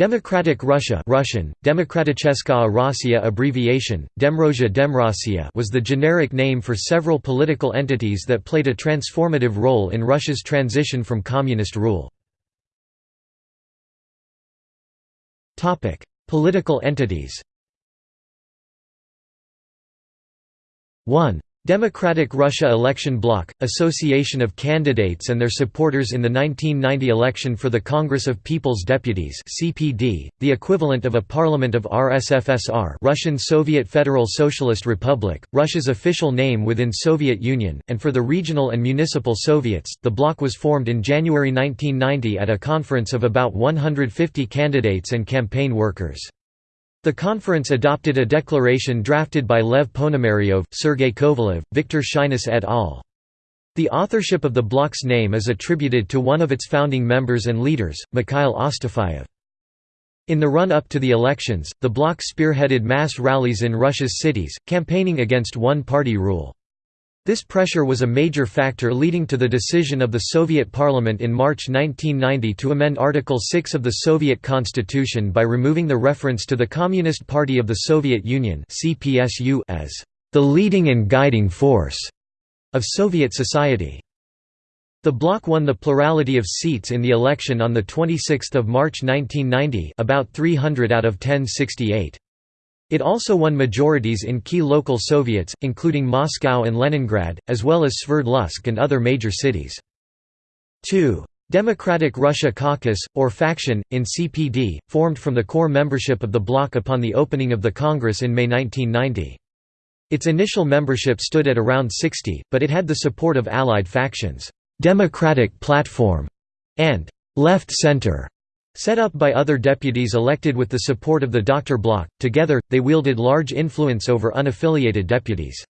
Democratic Russia Russian, Demokraticheskaya abbreviation, Demrozhia Demrossiya was the generic name for several political entities that played a transformative role in Russia's transition from communist rule. Political entities 1. Democratic Russia Election Bloc, association of candidates and their supporters in the 1990 election for the Congress of People's Deputies (CPD), the equivalent of a parliament of RSFSR, Russian Soviet Federal Socialist Republic, Russia's official name within Soviet Union, and for the regional and municipal Soviets. The bloc was formed in January 1990 at a conference of about 150 candidates and campaign workers. The conference adopted a declaration drafted by Lev Ponomaryov, Sergei Kovalev, Viktor Sheinis et al. The authorship of the bloc's name is attributed to one of its founding members and leaders, Mikhail Astafyev. In the run-up to the elections, the bloc spearheaded mass rallies in Russia's cities, campaigning against one-party rule. This pressure was a major factor leading to the decision of the Soviet Parliament in March 1990 to amend Article 6 of the Soviet Constitution by removing the reference to the Communist Party of the Soviet Union as the leading and guiding force of Soviet society. The bloc won the plurality of seats in the election on 26 March 1990 about 300 out of 1068. It also won majorities in key local Soviets, including Moscow and Leningrad, as well as Sverdlovsk and other major cities. 2. Democratic Russia Caucus, or faction, in CPD, formed from the core membership of the bloc upon the opening of the Congress in May 1990. Its initial membership stood at around 60, but it had the support of allied factions, "'Democratic Platform' and "'Left Center' Set up by other deputies elected with the support of the Doctor Bloc, together, they wielded large influence over unaffiliated deputies.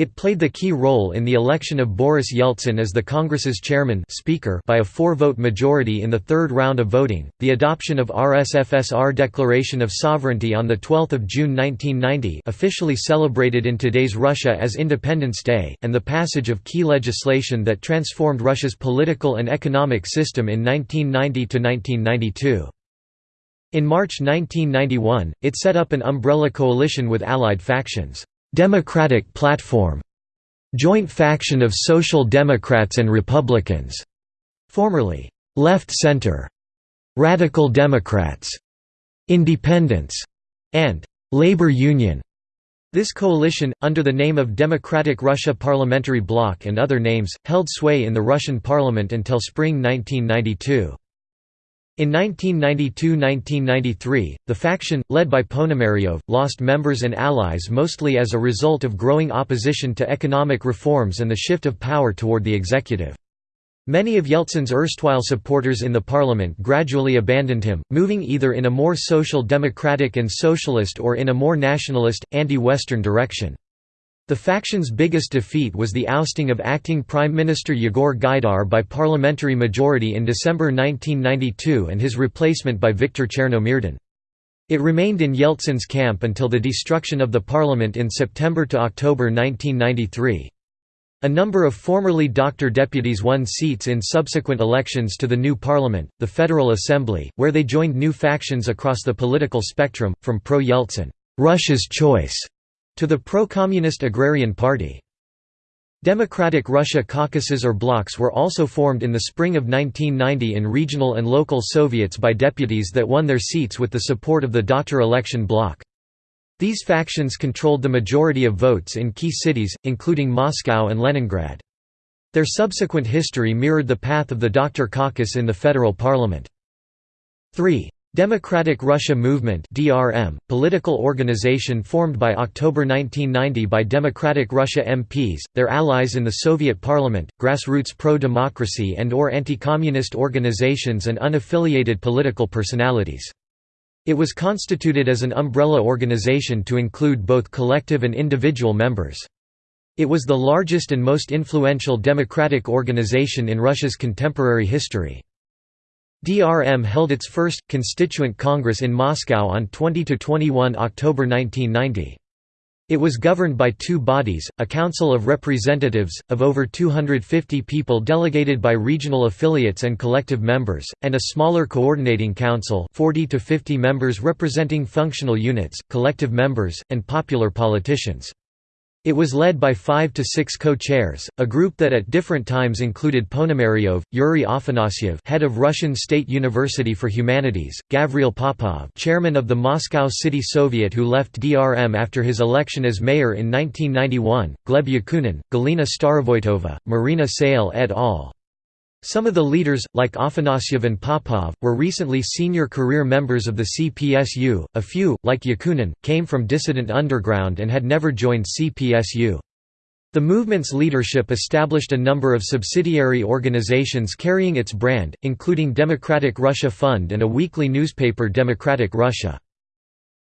It played the key role in the election of Boris Yeltsin as the Congress's chairman speaker by a four-vote majority in the third round of voting, the adoption of RSFSR Declaration of Sovereignty on 12 June 1990 officially celebrated in today's Russia as Independence Day, and the passage of key legislation that transformed Russia's political and economic system in 1990–1992. In March 1991, it set up an umbrella coalition with allied factions. Democratic Platform, joint faction of Social Democrats and Republicans, formerly Left Center, Radical Democrats, Independents, and Labor Union. This coalition, under the name of Democratic Russia Parliamentary Bloc and other names, held sway in the Russian parliament until spring 1992. In 1992–1993, the faction, led by Ponomaryov, lost members and allies mostly as a result of growing opposition to economic reforms and the shift of power toward the executive. Many of Yeltsin's erstwhile supporters in the parliament gradually abandoned him, moving either in a more social democratic and socialist or in a more nationalist, anti-Western direction. The faction's biggest defeat was the ousting of acting Prime Minister Yegor Gaidar by parliamentary majority in December 1992 and his replacement by Viktor Chernomyrdin. It remained in Yeltsin's camp until the destruction of the parliament in September to October 1993. A number of formerly doctor deputies won seats in subsequent elections to the new parliament, the Federal Assembly, where they joined new factions across the political spectrum, from pro-Yeltsin Russia's choice to the pro-communist Agrarian Party. Democratic Russia caucuses or blocs were also formed in the spring of 1990 in regional and local Soviets by deputies that won their seats with the support of the Doctor election bloc. These factions controlled the majority of votes in key cities, including Moscow and Leningrad. Their subsequent history mirrored the path of the Doctor caucus in the federal parliament. 3. Democratic Russia Movement (DRM), political organization formed by October 1990 by Democratic Russia MPs, their allies in the Soviet parliament, grassroots pro-democracy and or anti-communist organizations and unaffiliated political personalities. It was constituted as an umbrella organization to include both collective and individual members. It was the largest and most influential democratic organization in Russia's contemporary history. DRM held its first, constituent congress in Moscow on 20–21 October 1990. It was governed by two bodies, a Council of Representatives, of over 250 people delegated by regional affiliates and collective members, and a smaller Coordinating Council 40 to 50 members representing functional units, collective members, and popular politicians. It was led by five to six co-chairs, a group that at different times included Ponomaryov, Yuri Afanasyev head of Russian State University for Humanities, Gavril Popov chairman of the Moscow City Soviet who left DRM after his election as mayor in 1991, Gleb Yakunin, Galina Starovoitova, Marina Salye et al. Some of the leaders, like Afanasyev and Popov, were recently senior career members of the CPSU, a few, like Yakunin, came from dissident underground and had never joined CPSU. The movement's leadership established a number of subsidiary organizations carrying its brand, including Democratic Russia Fund and a weekly newspaper Democratic Russia.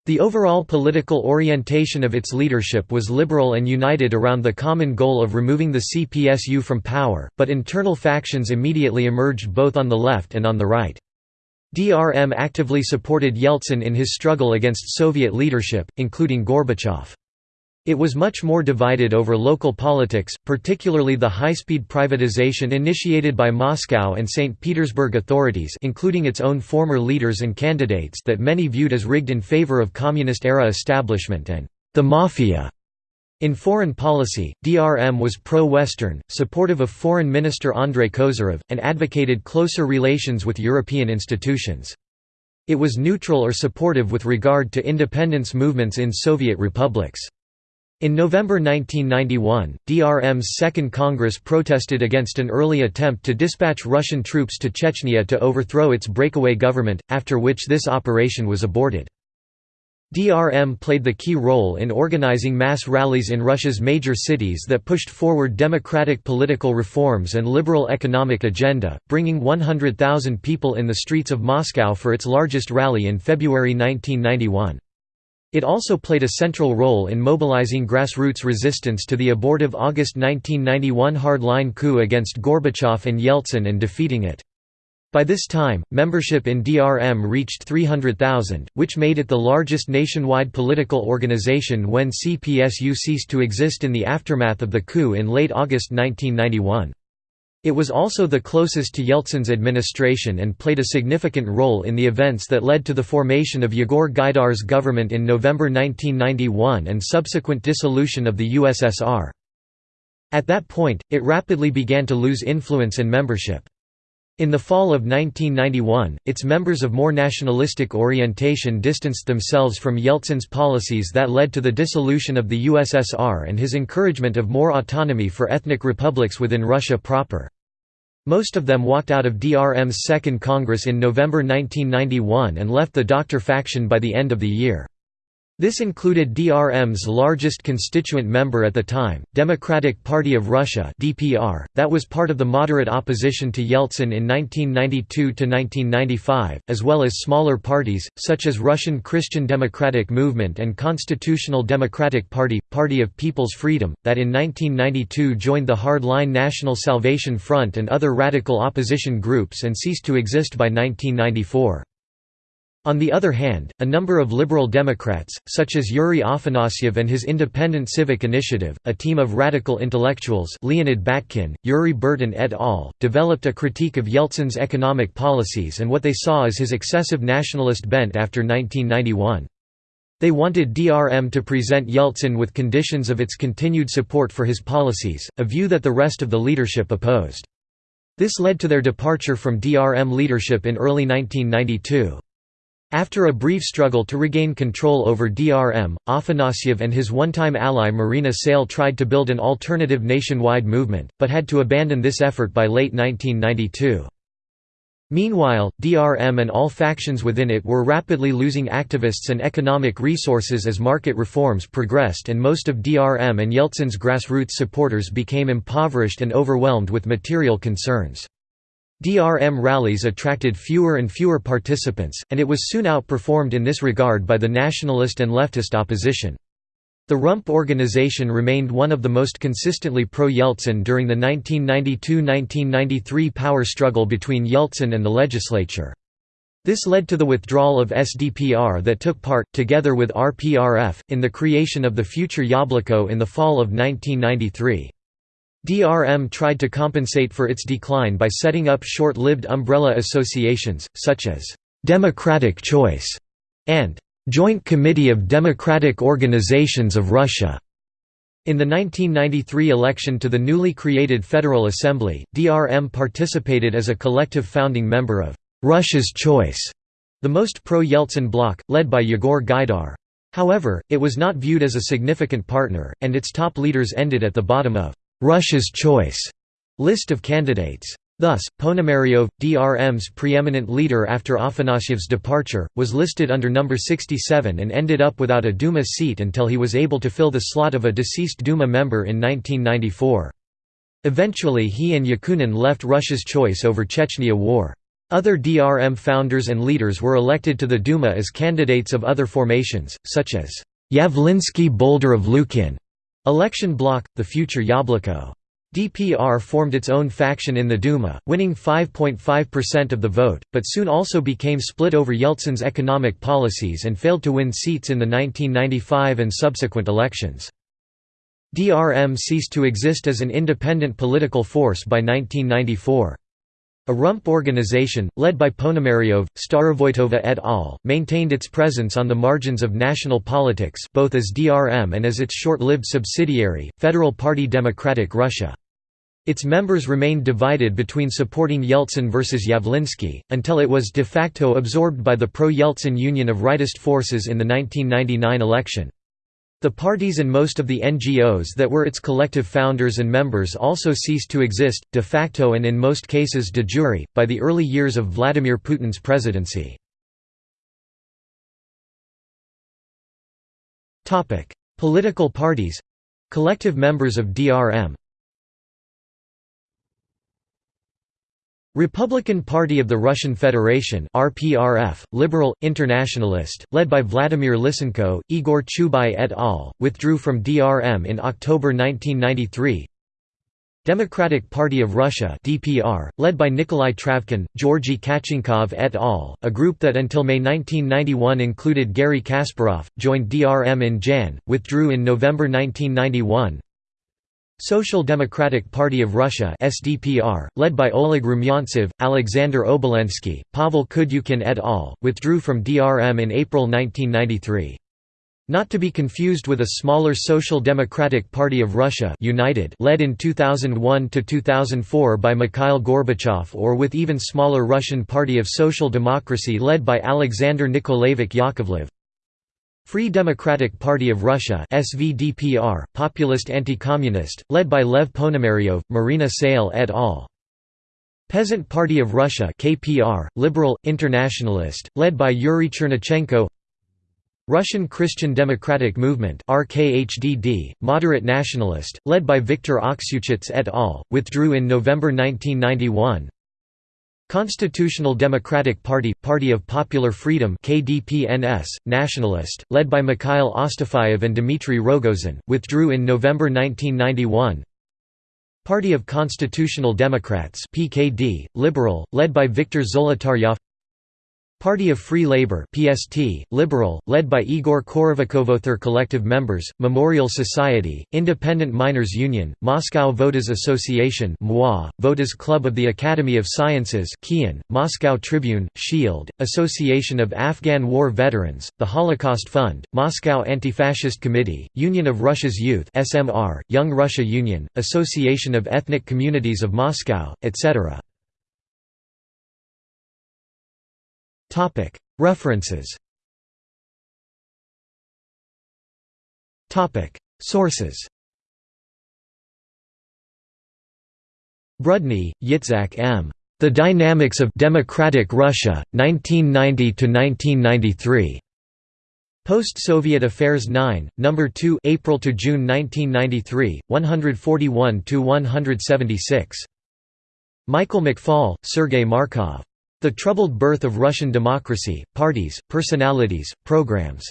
The overall political orientation of its leadership was liberal and united around the common goal of removing the CPSU from power, but internal factions immediately emerged both on the left and on the right. DRM actively supported Yeltsin in his struggle against Soviet leadership, including Gorbachev. It was much more divided over local politics, particularly the high-speed privatization initiated by Moscow and St. Petersburg authorities including its own former leaders and candidates that many viewed as rigged in favor of communist-era establishment and the mafia. In foreign policy, DRM was pro-Western, supportive of Foreign Minister Andrei Kozyrev, and advocated closer relations with European institutions. It was neutral or supportive with regard to independence movements in Soviet republics. In November 1991, DRM's Second Congress protested against an early attempt to dispatch Russian troops to Chechnya to overthrow its breakaway government, after which this operation was aborted. DRM played the key role in organizing mass rallies in Russia's major cities that pushed forward democratic political reforms and liberal economic agenda, bringing 100,000 people in the streets of Moscow for its largest rally in February 1991. It also played a central role in mobilizing grassroots resistance to the abortive August 1991 hardline coup against Gorbachev and Yeltsin and defeating it. By this time, membership in DRM reached 300,000, which made it the largest nationwide political organization when CPSU ceased to exist in the aftermath of the coup in late August 1991. It was also the closest to Yeltsin's administration and played a significant role in the events that led to the formation of Yegor Gaidar's government in November 1991 and subsequent dissolution of the USSR. At that point, it rapidly began to lose influence and membership. In the fall of 1991, its members of more nationalistic orientation distanced themselves from Yeltsin's policies that led to the dissolution of the USSR and his encouragement of more autonomy for ethnic republics within Russia proper. Most of them walked out of DRM's Second Congress in November 1991 and left the Doctor faction by the end of the year. This included DRM's largest constituent member at the time, Democratic Party of Russia (DPR), that was part of the moderate opposition to Yeltsin in 1992 to 1995, as well as smaller parties such as Russian Christian Democratic Movement and Constitutional Democratic Party, Party of People's Freedom, that in 1992 joined the hardline National Salvation Front and other radical opposition groups and ceased to exist by 1994. On the other hand, a number of liberal Democrats, such as Yuri Afanasyev and his Independent Civic Initiative, a team of radical intellectuals Leonid Batkin, Yuri Burtin et al., developed a critique of Yeltsin's economic policies and what they saw as his excessive nationalist bent after 1991. They wanted DRM to present Yeltsin with conditions of its continued support for his policies, a view that the rest of the leadership opposed. This led to their departure from DRM leadership in early 1992. After a brief struggle to regain control over DRM, Afanasyev and his one-time ally Marina Salye tried to build an alternative nationwide movement, but had to abandon this effort by late 1992. Meanwhile, DRM and all factions within it were rapidly losing activists and economic resources as market reforms progressed and most of DRM and Yeltsin's grassroots supporters became impoverished and overwhelmed with material concerns. DRM rallies attracted fewer and fewer participants, and it was soon outperformed in this regard by the nationalist and leftist opposition. The Rump organization remained one of the most consistently pro-Yeltsin during the 1992–1993 power struggle between Yeltsin and the legislature. This led to the withdrawal of SDPR that took part, together with RPRF, in the creation of the future Yabloko in the fall of 1993. DRM tried to compensate for its decline by setting up short-lived umbrella associations, such as «Democratic Choice» and «Joint Committee of Democratic Organizations of Russia». In the 1993 election to the newly created Federal Assembly, DRM participated as a collective founding member of Russia's Choice, the most pro-Yeltsin bloc, led by Yegor Gaidar. However, it was not viewed as a significant partner, and its top leaders ended at the bottom of Russia's Choice list of candidates. Thus, Ponomaryov, DRM's preeminent leader after Afanasyev's departure, was listed under number 67 and ended up without a Duma seat until he was able to fill the slot of a deceased Duma member in 1994. Eventually he and Yakunin left Russia's choice over Chechnya War. Other DRM founders and leaders were elected to the Duma as candidates of other formations, such as Yavlinsky Boldyrev Lukin, election bloc, the future Yabloko. DPR formed its own faction in the Duma, winning 5.5% of the vote, but soon also became split over Yeltsin's economic policies and failed to win seats in the 1995 and subsequent elections. DRM ceased to exist as an independent political force by 1994. A rump organization, led by Ponomaryov, Starovoytova et al., maintained its presence on the margins of national politics both as DRM and as its short-lived subsidiary, Federal Party Democratic Russia. Its members remained divided between supporting Yeltsin versus Yavlinsky, until it was de facto absorbed by the pro-Yeltsin Union of Rightist Forces in the 1999 election. The parties and most of the NGOs that were its collective founders and members also ceased to exist, de facto and in most cases de jure, by the early years of Vladimir Putin's presidency. Political parties. Collective members of DRM Republican Party of the Russian Federation RPRF, liberal, internationalist, led by Vladimir Lysenko, Igor Chubai et al., withdrew from DRM in October 1993 Democratic Party of Russia DPR, led by Nikolai Travkin, Georgy Kachenkov et al., a group that until May 1991 included Garry Kasparov, joined DRM in Jan, withdrew in November 1991 Social Democratic Party of Russia SDPR, led by Oleg Rumyantsev, Alexander Obolensky, Pavel Kudyukin et al., withdrew from DRM in April 1993. Not to be confused with a smaller Social Democratic Party of Russia United led in 2001 to 2004 by Mikhail Gorbachev or with even smaller Russian Party of Social Democracy led by Alexander Nikolaevich Yakovlev. Free Democratic Party of Russia SVDPR, populist anti-communist, led by Lev Ponomaryov, Marina Salye et al. Peasant Party of Russia KPR, liberal, internationalist, led by Yuri Chernichenko Russian Christian Democratic Movement RKHDD, moderate nationalist, led by Viktor Aksyuchits et al., withdrew in November 1991 Constitutional Democratic Party – Party of Popular Freedom KDPNS, nationalist, led by Mikhail Astafyev and Dmitry Rogozin, withdrew in November 1991 Party of Constitutional Democrats PKD, liberal, led by Viktor Zolotaryov Party of Free Labor PST, liberal, led by Igor Korovikov other collective members, Memorial Society, Independent Miners Union, Moscow Voters Association MWA, Voters Club of the Academy of Sciences Kian, Moscow Tribune, Shield, Association of Afghan War Veterans, the Holocaust Fund, Moscow Anti-Fascist Committee, Union of Russia's Youth SMR, Young Russia Union, Association of Ethnic Communities of Moscow, etc. References Sources Brudny, Yitzhak M. The Dynamics of Democratic Russia, 1990–1993. Post-Soviet Affairs 9, No. 2 April to June 1993, 141–176. Michael McFaul, Sergei Markov. The Troubled Birth of Russian Democracy, Parties, Personalities, Programs.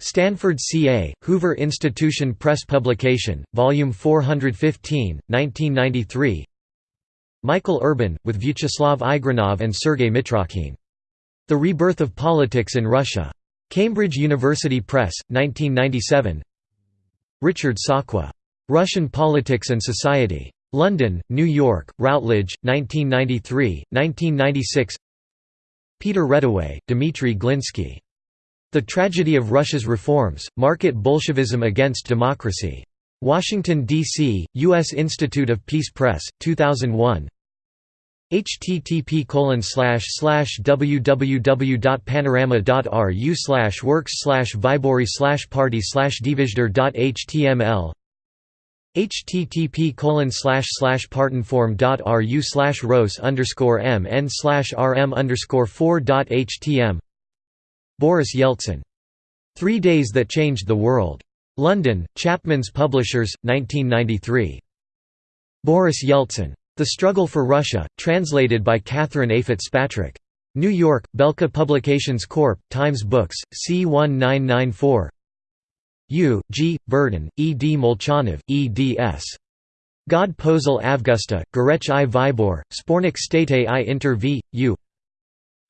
Stanford CA, Hoover Institution Press Publication, Volume 415, 1993 Michael Urban, with Vyacheslav Igrunov and Sergei Mitrokhin. The Rebirth of Politics in Russia. Cambridge University Press, 1997 Richard Sakwa. Russian Politics and Society. London, New York, Routledge, 1993, 1996 Peter Reddaway, Dmitry Glinsky. The Tragedy of Russia's Reforms, Market Bolshevism Against Democracy. Washington, D.C., U.S. Institute of Peace Press, 2001 http www.panorama.ru works vibori party divizder.html http partonform.ru slash ros underscore mn slash rm underscore 4.htm Boris Yeltsin. Three Days That Changed the World. London, Chapman's Publishers, 1993. Boris Yeltsin. The Struggle for Russia, translated by Catherine A. Fitzpatrick. New York, Belka Publications Corp., Times Books, C1994 U. G. Burden, E. D. Molchanov, eds. God Pozil Avgusta, Gorech i Vybor, Spornik State i Inter v. U.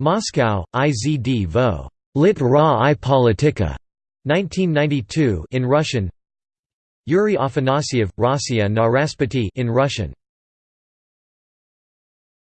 Moscow, IZD Vo. Lit Ra i Politika. 1992 in Russian Yuri Afanasyev, Rossiya na in Russian